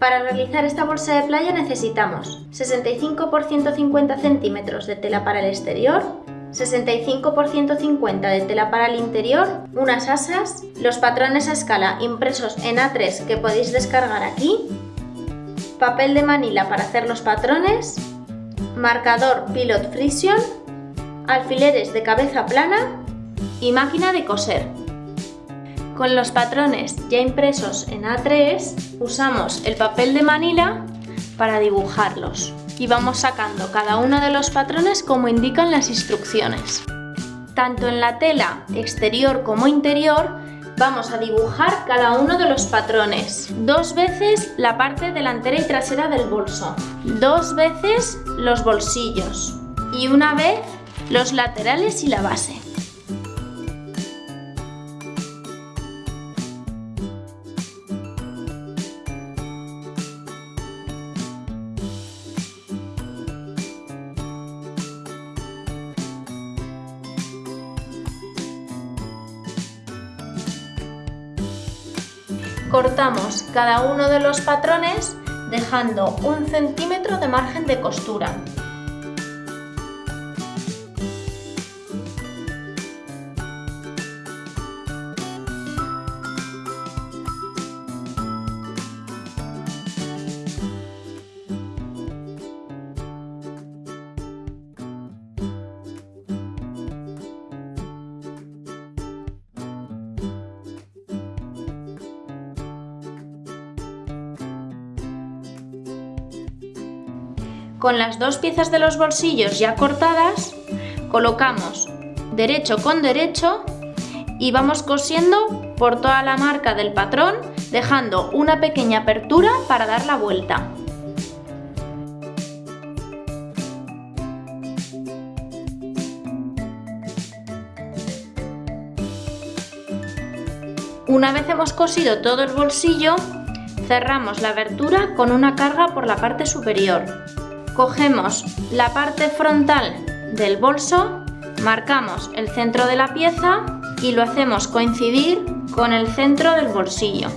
Para realizar esta bolsa de playa necesitamos 65 por 150 centímetros de tela para el exterior, 65 por 150 de tela para el interior, unas asas, los patrones a escala impresos en A3 que podéis descargar aquí, papel de manila para hacer los patrones, marcador Pilot Friction, alfileres de cabeza plana y máquina de coser. Con los patrones ya impresos en A3 usamos el papel de manila para dibujarlos y vamos sacando cada uno de los patrones como indican las instrucciones. Tanto en la tela exterior como interior vamos a dibujar cada uno de los patrones. Dos veces la parte delantera y trasera del bolso, dos veces los bolsillos y una vez los laterales y la base. Cortamos cada uno de los patrones dejando un centímetro de margen de costura. Con las dos piezas de los bolsillos ya cortadas, colocamos derecho con derecho y vamos cosiendo por toda la marca del patrón, dejando una pequeña apertura para dar la vuelta. Una vez hemos cosido todo el bolsillo, cerramos la abertura con una carga por la parte superior. Cogemos la parte frontal del bolso, marcamos el centro de la pieza y lo hacemos coincidir con el centro del bolsillo.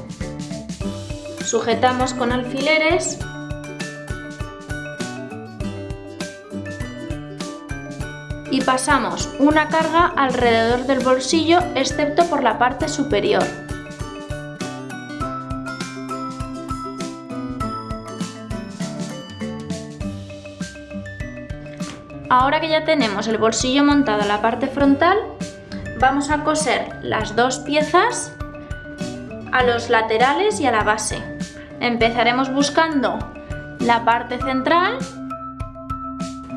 Sujetamos con alfileres y pasamos una carga alrededor del bolsillo excepto por la parte superior. Ahora que ya tenemos el bolsillo montado a la parte frontal, vamos a coser las dos piezas a los laterales y a la base. Empezaremos buscando la parte central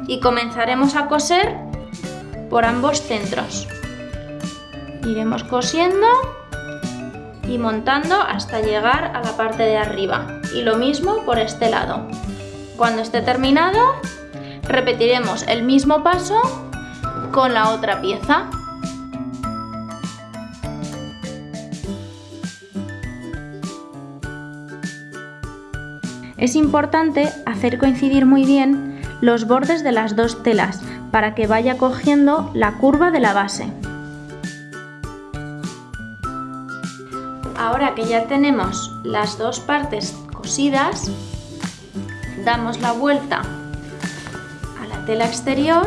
y comenzaremos a coser por ambos centros. Iremos cosiendo y montando hasta llegar a la parte de arriba. Y lo mismo por este lado. Cuando esté terminado, Repetiremos el mismo paso con la otra pieza. Es importante hacer coincidir muy bien los bordes de las dos telas para que vaya cogiendo la curva de la base. Ahora que ya tenemos las dos partes cosidas, damos la vuelta tela exterior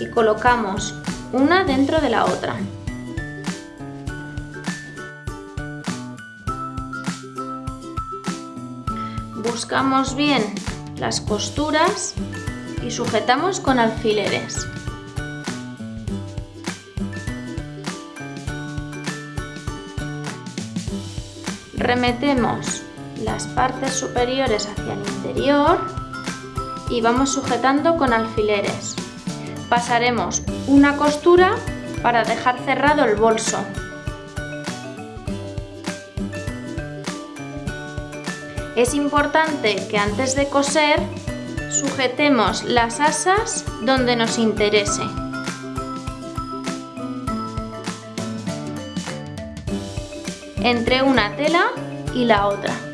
y colocamos una dentro de la otra. Buscamos bien las costuras y sujetamos con alfileres. Remetemos las partes superiores hacia el interior y vamos sujetando con alfileres. Pasaremos una costura para dejar cerrado el bolso. Es importante que antes de coser sujetemos las asas donde nos interese. Entre una tela y la otra.